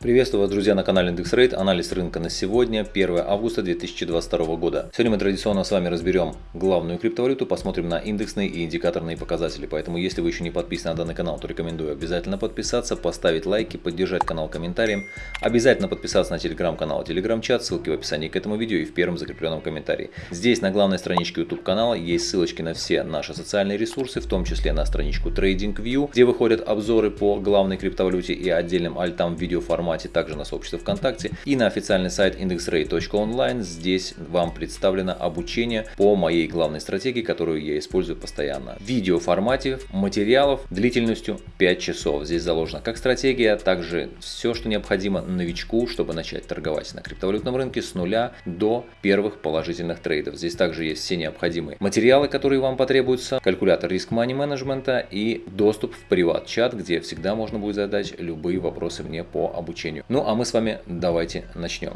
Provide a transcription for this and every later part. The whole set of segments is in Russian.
Приветствую вас, друзья, на канале IndexRate. Анализ рынка на сегодня, 1 августа 2022 года. Сегодня мы традиционно с вами разберем главную криптовалюту, посмотрим на индексные и индикаторные показатели. Поэтому, если вы еще не подписаны на данный канал, то рекомендую обязательно подписаться, поставить лайки, поддержать канал комментарием. Обязательно подписаться на телеграм-канал, телеграм-чат, ссылки в описании к этому видео и в первом закрепленном комментарии. Здесь на главной страничке YouTube канала есть ссылочки на все наши социальные ресурсы, в том числе на страничку TradingView, где выходят обзоры по главной криптовалюте и отдельным альтам в видеоформате формате, также на сообществе ВКонтакте и на официальный сайт indexrate.online. Здесь вам представлено обучение по моей главной стратегии, которую я использую постоянно. В видеоформате материалов длительностью 5 часов. Здесь заложена как стратегия, также все, что необходимо новичку, чтобы начать торговать на криптовалютном рынке с нуля до первых положительных трейдов. Здесь также есть все необходимые материалы, которые вам потребуются, калькулятор риск мани менеджмента и доступ в приват-чат, где всегда можно будет задать любые вопросы мне по обучению обучению. Ну а мы с вами давайте начнем.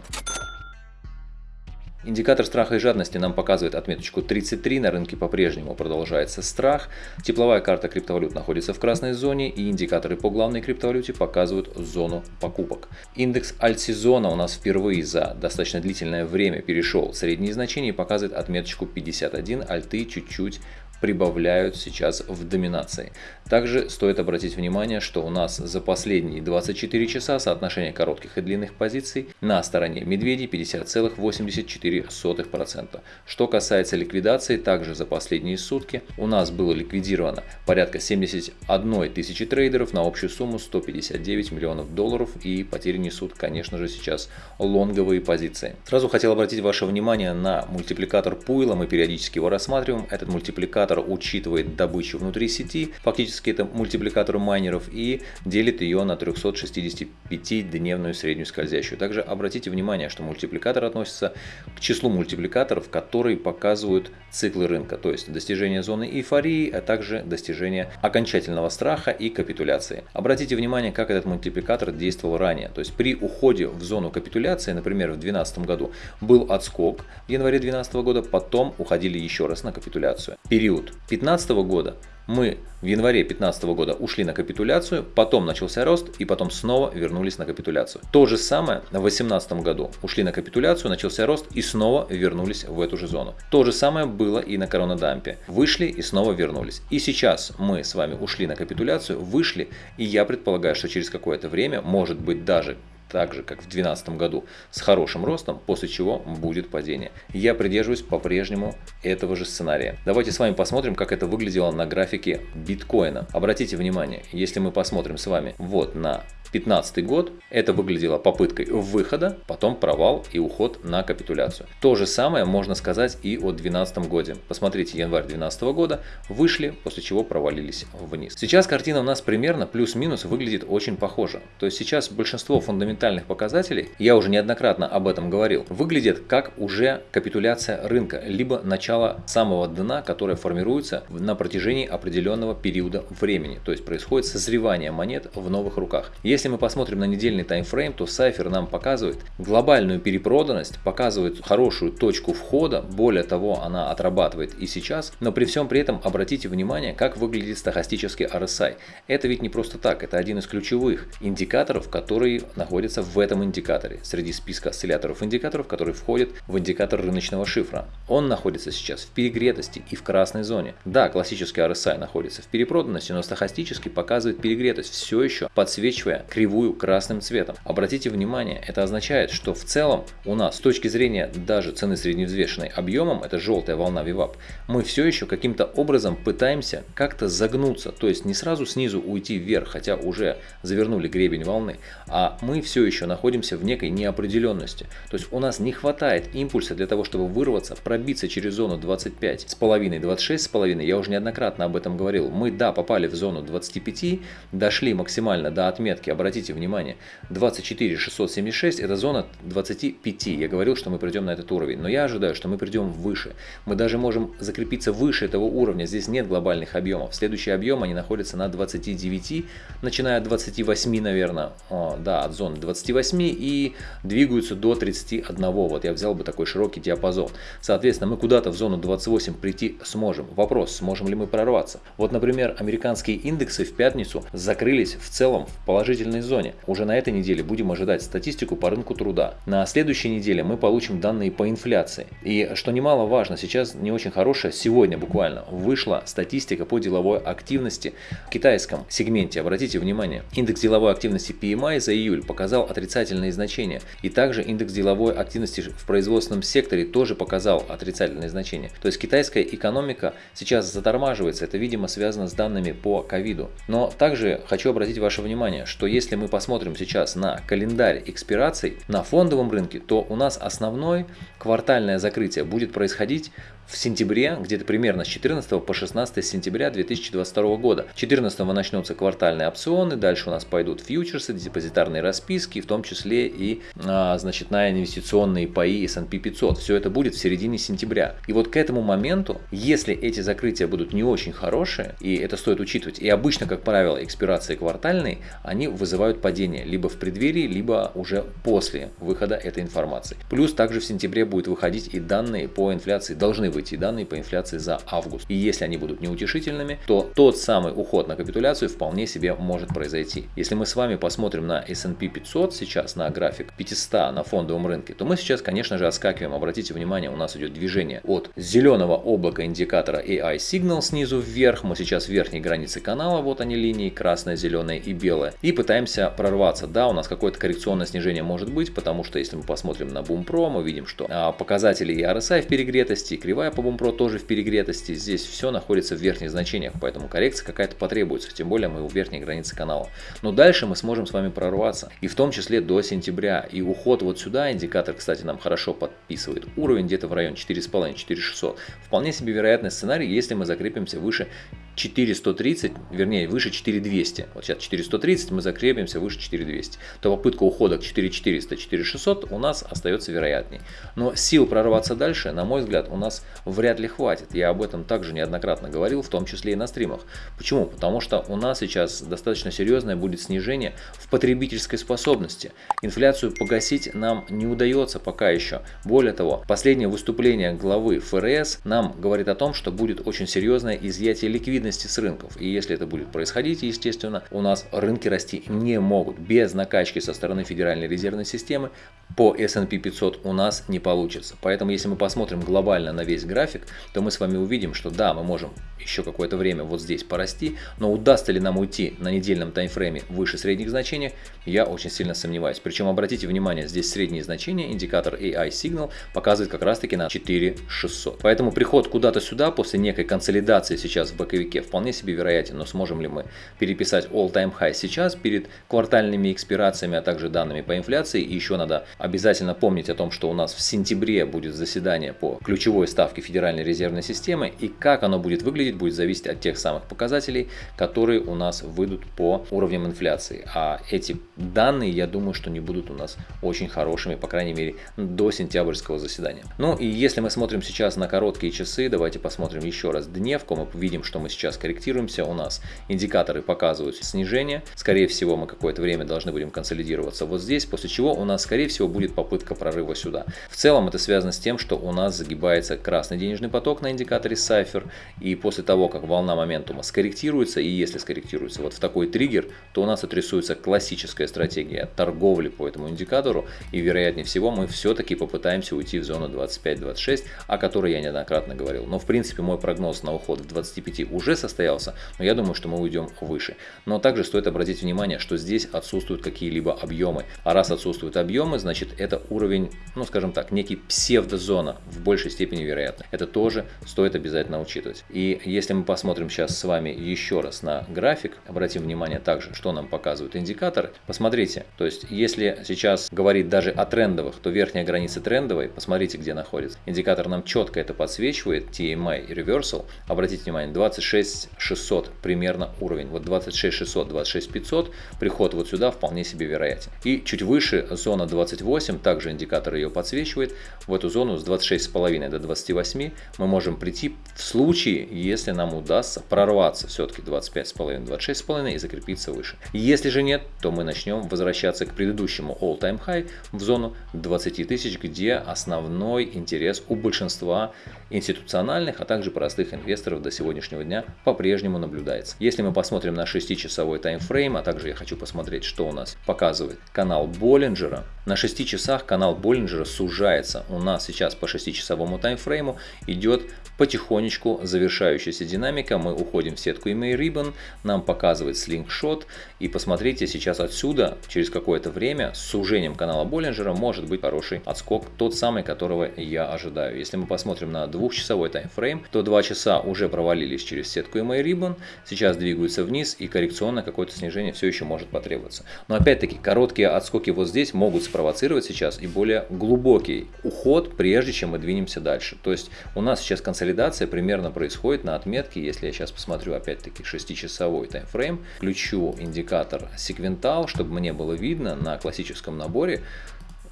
Индикатор страха и жадности нам показывает отметочку 33, на рынке по-прежнему продолжается страх. Тепловая карта криптовалют находится в красной зоне и индикаторы по главной криптовалюте показывают зону покупок. Индекс альтсезона у нас впервые за достаточно длительное время перешел средние значения и показывает отметочку 51, альты чуть-чуть прибавляют сейчас в доминации. Также стоит обратить внимание, что у нас за последние 24 часа соотношение коротких и длинных позиций на стороне медведей 50,84%. Что касается ликвидации, также за последние сутки у нас было ликвидировано порядка 71 тысячи трейдеров на общую сумму 159 миллионов долларов и потери несут, конечно же, сейчас лонговые позиции. Сразу хотел обратить ваше внимание на мультипликатор Пуйла, мы периодически его рассматриваем. Этот мультипликатор мультипликатор учитывает добычу внутри сети, фактически это мультипликатор майнеров, и делит ее на 365-дневную среднюю скользящую. Также обратите внимание, что мультипликатор относится к числу мультипликаторов, которые показывают циклы рынка, то есть достижение зоны эйфории, а также достижение окончательного страха и капитуляции. Обратите внимание, как этот мультипликатор действовал ранее. То есть при уходе в зону капитуляции, например, в 2012 году был отскок в январе 2012 года, потом уходили еще раз на капитуляцию. Период период 2015 года мы в январе 2015 года ушли на капитуляцию, потом начался рост и потом снова вернулись на капитуляцию. То же самое в 2018 году. Ушли на капитуляцию, начался рост и снова вернулись в эту же зону. То же самое было и на коронадампе. Вышли и снова вернулись. И сейчас мы с вами ушли на капитуляцию, вышли и я предполагаю, что через какое-то время, может быть даже так же, как в 2012 году, с хорошим ростом, после чего будет падение. Я придерживаюсь по-прежнему этого же сценария. Давайте с вами посмотрим, как это выглядело на графике биткоина. Обратите внимание, если мы посмотрим с вами вот на 2015 год, это выглядело попыткой выхода, потом провал и уход на капитуляцию. То же самое можно сказать и о 2012 годе. Посмотрите, январь 2012 года вышли, после чего провалились вниз. Сейчас картина у нас примерно плюс-минус выглядит очень похоже. То есть сейчас большинство фундаментальных показателей, я уже неоднократно об этом говорил, выглядит как уже капитуляция рынка, либо начало самого дна, которое формируется на протяжении определенного периода времени. То есть происходит созревание монет в новых руках. Если если мы посмотрим на недельный таймфрейм, то Cypher нам показывает глобальную перепроданность, показывает хорошую точку входа, более того, она отрабатывает и сейчас, но при всем при этом обратите внимание, как выглядит стахастический RSI. Это ведь не просто так, это один из ключевых индикаторов, который находится в этом индикаторе, среди списка осцилляторов индикаторов, которые входят в индикатор рыночного шифра. Он находится сейчас в перегретости и в красной зоне. Да, классический RSI находится в перепроданности, но стахастически показывает перегретость, все еще подсвечивая кривую красным цветом. Обратите внимание, это означает, что в целом у нас с точки зрения даже цены средневзвешенной объемом, это желтая волна VWAP, мы все еще каким-то образом пытаемся как-то загнуться, то есть не сразу снизу уйти вверх, хотя уже завернули гребень волны, а мы все еще находимся в некой неопределенности. То есть у нас не хватает импульса для того, чтобы вырваться, пробиться через зону 25 с половиной, 26 с половиной. Я уже неоднократно об этом говорил. Мы, да, попали в зону 25, дошли максимально до отметки, обратите внимание, 24 676 это зона 25. Я говорил, что мы придем на этот уровень, но я ожидаю, что мы придем выше. Мы даже можем закрепиться выше этого уровня, здесь нет глобальных объемов. Следующий объем они находятся на 29, начиная от 28, наверное, да, от зоны 28 и двигаются до 31. Вот я взял бы такой широкий диапазон. Соответственно, мы куда-то в зону 28 прийти сможем. Вопрос, сможем ли мы прорваться? Вот, например, американские индексы в пятницу закрылись в целом в положительной зоне. Уже на этой неделе будем ожидать статистику по рынку труда. На следующей неделе мы получим данные по инфляции. И что немаловажно, сейчас не очень хорошая, сегодня буквально вышла статистика по деловой активности в китайском сегменте. Обратите внимание, индекс деловой активности PMI за июль показал отрицательные значения. И также индекс деловой активности в производственном секторе тоже показал отрицательные значения. То есть китайская экономика сейчас затормаживается. Это, видимо, связано с данными по ковиду. Но также хочу обратить ваше внимание, что если мы посмотрим сейчас на календарь экспираций на фондовом рынке, то у нас основной квартальное закрытие будет происходить в сентябре, где-то примерно с 14 по 16 сентября 2022 года. 14 начнутся квартальные опционы, дальше у нас пойдут фьючерсы, депозитарные расписки, в том числе и а, значит, на инвестиционные паи S&P 500. Все это будет в середине сентября. И вот к этому моменту, если эти закрытия будут не очень хорошие, и это стоит учитывать, и обычно, как правило, экспирации квартальные, они вызывают падение либо в преддверии, либо уже после выхода этой информации. Плюс также в сентябре будет выходить и данные по инфляции должны выйти данные по инфляции за август. И если они будут неутешительными, то тот самый уход на капитуляцию вполне себе может произойти. Если мы с вами посмотрим на S&P 500 сейчас, на график 500 на фондовом рынке, то мы сейчас, конечно же, отскакиваем. Обратите внимание, у нас идет движение от зеленого облака индикатора AI Signal снизу вверх. Мы сейчас в верхней границе канала, вот они линии, красная, зеленая и белая. И пытаемся прорваться. Да, у нас какое-то коррекционное снижение может быть, потому что если мы посмотрим на Бумпро, мы видим, что а, показатели и RSI в перегретости, кривая Кривая по Бумпро тоже в перегретости. Здесь все находится в верхних значениях, поэтому коррекция какая-то потребуется. Тем более мы у верхней границы канала. Но дальше мы сможем с вами прорваться. И в том числе до сентября. И уход вот сюда, индикатор, кстати, нам хорошо подписывает. Уровень где-то в районе 4,5-4600. Вполне себе вероятный сценарий, если мы закрепимся выше 4130, вернее выше 4200, вот сейчас 4130, мы закрепимся выше 4200, то попытка ухода к 4400, 4600 у нас остается вероятней. Но сил прорваться дальше, на мой взгляд, у нас вряд ли хватит. Я об этом также неоднократно говорил, в том числе и на стримах. Почему? Потому что у нас сейчас достаточно серьезное будет снижение в потребительской способности. Инфляцию погасить нам не удается пока еще. Более того, последнее выступление главы ФРС нам говорит о том, что будет очень серьезное изъятие ликвидности с рынков. И если это будет происходить, естественно, у нас рынки расти не могут. Без накачки со стороны Федеральной резервной системы по S&P 500 у нас не получится. Поэтому если мы посмотрим глобально на весь график, то мы с вами увидим, что да, мы можем еще какое-то время вот здесь порасти, но удастся ли нам уйти на недельном таймфрейме выше средних значений, я очень сильно сомневаюсь. Причем обратите внимание, здесь средние значения, индикатор AI Signal показывает как раз таки на 4600. Поэтому приход куда-то сюда после некой консолидации сейчас в боковике вполне себе вероятен, но сможем ли мы переписать all-time high сейчас перед квартальными экспирациями, а также данными по инфляции. И еще надо обязательно помнить о том, что у нас в сентябре будет заседание по ключевой ставке Федеральной резервной системы и как оно будет выглядеть будет зависеть от тех самых показателей, которые у нас выйдут по уровням инфляции. А эти данные, я думаю, что не будут у нас очень хорошими, по крайней мере, до сентябрьского заседания. Ну и если мы смотрим сейчас на короткие часы, давайте посмотрим еще раз дневку, мы видим, что мы сейчас корректируемся, у нас индикаторы показывают снижение, скорее всего мы какое-то время должны будем консолидироваться вот здесь, после чего у нас скорее всего будет попытка прорыва сюда. В целом это связано с тем, что у нас загибается красный денежный поток на индикаторе Cypher, и после того, как волна моментума скорректируется, и если скорректируется вот в такой триггер, то у нас отрисуется классическая стратегия торговли по этому индикатору, и вероятнее всего мы все-таки попытаемся уйти в зону 25-26, о которой я неоднократно говорил. Но в принципе мой прогноз на уход в 25 уже состоялся, но я думаю, что мы уйдем выше. Но также стоит обратить внимание, что здесь отсутствуют какие-либо объемы. А раз отсутствуют объемы, значит это уровень, ну скажем так, некий псевдозона в большей степени вероятно. Это тоже стоит обязательно учитывать. И если мы посмотрим сейчас с вами еще раз на график, обратим внимание также, что нам показывают индикаторы. Посмотрите, то есть если сейчас говорить даже о трендовых, то верхняя граница трендовой, посмотрите, где находится. Индикатор нам четко это подсвечивает, TMI Reversal. Обратите внимание, 26 600 примерно уровень. Вот 26 600, 26 500, приход вот сюда вполне себе вероятен. И чуть выше зона 28, также индикатор ее подсвечивает, в эту зону с 26,5 до 28 28 мы можем прийти в случае, если нам удастся прорваться все-таки 25,5-26,5 и закрепиться выше. Если же нет, то мы начнем возвращаться к предыдущему all-time high в зону 20 тысяч, где основной интерес у большинства институциональных, а также простых инвесторов до сегодняшнего дня по-прежнему наблюдается. Если мы посмотрим на 6-часовой таймфрейм, а также я хочу посмотреть, что у нас показывает канал Боллинджера, на 6 часах канал Боллинджера сужается. У нас сейчас по 6-часовому таймфрейму идет потихонечку завершающаяся динамика. Мы уходим в сетку EMA Ribbon, нам показывает слингшот. И посмотрите, сейчас отсюда, через какое-то время, с сужением канала Боллинджера может быть хороший отскок, тот самый, которого я ожидаю. Если мы посмотрим на двухчасовой таймфрейм, то 2 часа уже провалились через сетку EMA Ribbon, сейчас двигаются вниз и коррекционно какое-то снижение все еще может потребоваться. Но опять-таки, короткие отскоки вот здесь могут спровоцировать сейчас и более глубокий уход, прежде чем мы двинемся дальше. То есть у нас сейчас консолидация примерно происходит на отметке, если я сейчас посмотрю опять-таки 6-часовой таймфрейм, включу индикатор секвентал, чтобы мне было видно на классическом наборе,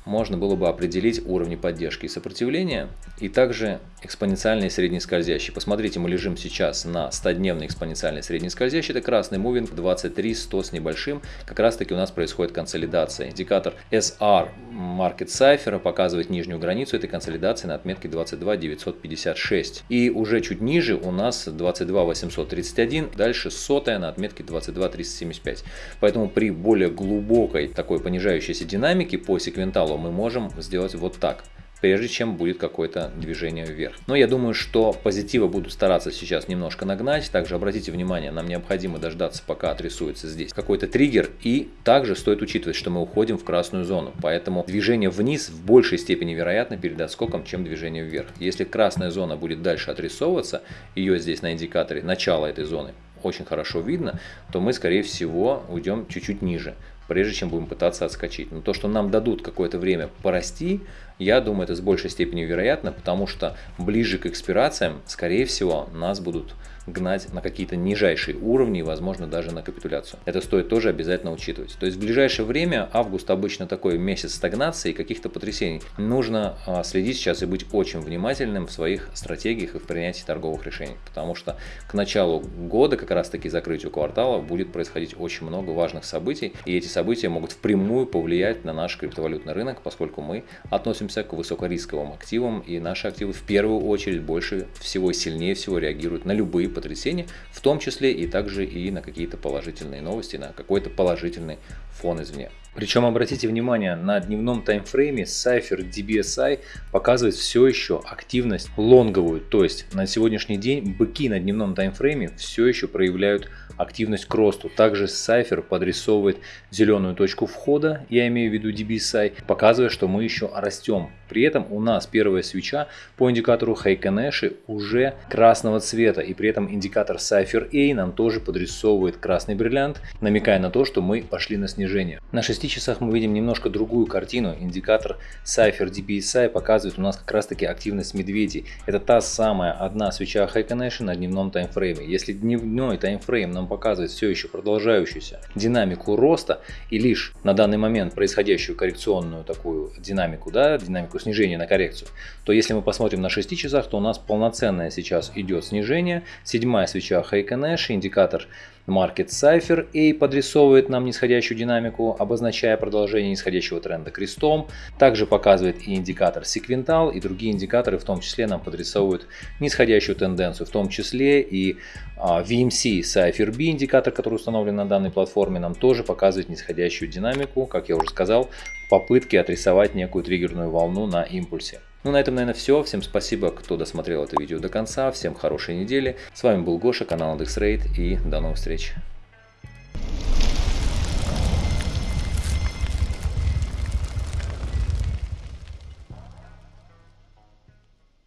можно было бы определить уровни поддержки и сопротивления, и также экспоненциальный средний скользящий. Посмотрите, мы лежим сейчас на 100-дневный экспоненциальный средний скользящий, это красный мувинг 23 100 с небольшим, как раз таки у нас происходит консолидация. Индикатор SR Market Cipher показывает нижнюю границу этой консолидации на отметке 22 956. И уже чуть ниже у нас 22 831, дальше сотая на отметке 22 375. Поэтому при более глубокой такой понижающейся динамике по секвенталу каналу мы можем сделать вот так прежде чем будет какое-то движение вверх. Но я думаю, что позитива буду стараться сейчас немножко нагнать. Также обратите внимание, нам необходимо дождаться, пока отрисуется здесь какой-то триггер. И также стоит учитывать, что мы уходим в красную зону. Поэтому движение вниз в большей степени вероятно перед отскоком, чем движение вверх. Если красная зона будет дальше отрисовываться, ее здесь на индикаторе начала этой зоны очень хорошо видно, то мы скорее всего уйдем чуть-чуть ниже прежде чем будем пытаться отскочить. Но то, что нам дадут какое-то время порасти, я думаю, это с большей степенью вероятно, потому что ближе к экспирациям, скорее всего, нас будут гнать на какие-то нижайшие уровни, возможно, даже на капитуляцию. Это стоит тоже обязательно учитывать. То есть в ближайшее время, август обычно такой месяц стагнации и каких-то потрясений. Нужно а, следить сейчас и быть очень внимательным в своих стратегиях и в принятии торговых решений, потому что к началу года, как раз таки закрытию квартала, будет происходить очень много важных событий, и эти события могут впрямую повлиять на наш криптовалютный рынок, поскольку мы относимся к высокорисковым активам, и наши активы в первую очередь больше всего, сильнее всего реагируют на любые потрясения, в том числе и также и на какие-то положительные новости, на какой-то положительный фон извне. Причем обратите внимание, на дневном таймфрейме Cypher DBSI показывает все еще активность лонговую, то есть на сегодняшний день быки на дневном таймфрейме все еще проявляют активность к росту. Также Cypher подрисовывает зеленую точку входа, я имею в виду DBSI, показывая, что мы еще растем. При этом у нас первая свеча по индикатору Heikenэши уже красного цвета, и при этом индикатор Cypher A нам тоже подрисовывает красный бриллиант, намекая на то, что мы пошли на снижение. На 6 часах мы видим немножко другую картину. Индикатор Cypher DBSI показывает у нас как раз таки активность медведей. Это та самая одна свеча Heikenэши на дневном таймфрейме. Если дневной таймфрейм нам показывает все еще продолжающуюся динамику роста и лишь на данный момент происходящую коррекционную такую динамику, да, динамику снижения на коррекцию, то если мы посмотрим на 6 часах, то у нас полноценное сейчас идет снижение. Седьмая свеча Heiken Ash, индикатор Market Cipher A подрисовывает нам нисходящую динамику, обозначая продолжение нисходящего тренда крестом. Также показывает и индикатор Sequential, и другие индикаторы в том числе нам подрисовывают нисходящую тенденцию, в том числе и а, VMC Cypher B индикатор, который установлен на данной платформе, нам тоже показывает нисходящую динамику, как я уже сказал, попытки отрисовать некую триггерную волну на импульсе. Ну, на этом, наверное, все. Всем спасибо, кто досмотрел это видео до конца. Всем хорошей недели. С вами был Гоша, канал IndexRate и до новых встреч.